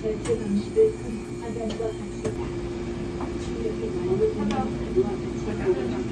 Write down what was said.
절제 방식을 큰 하단과 같이다. 충격이 많은 하단과 같이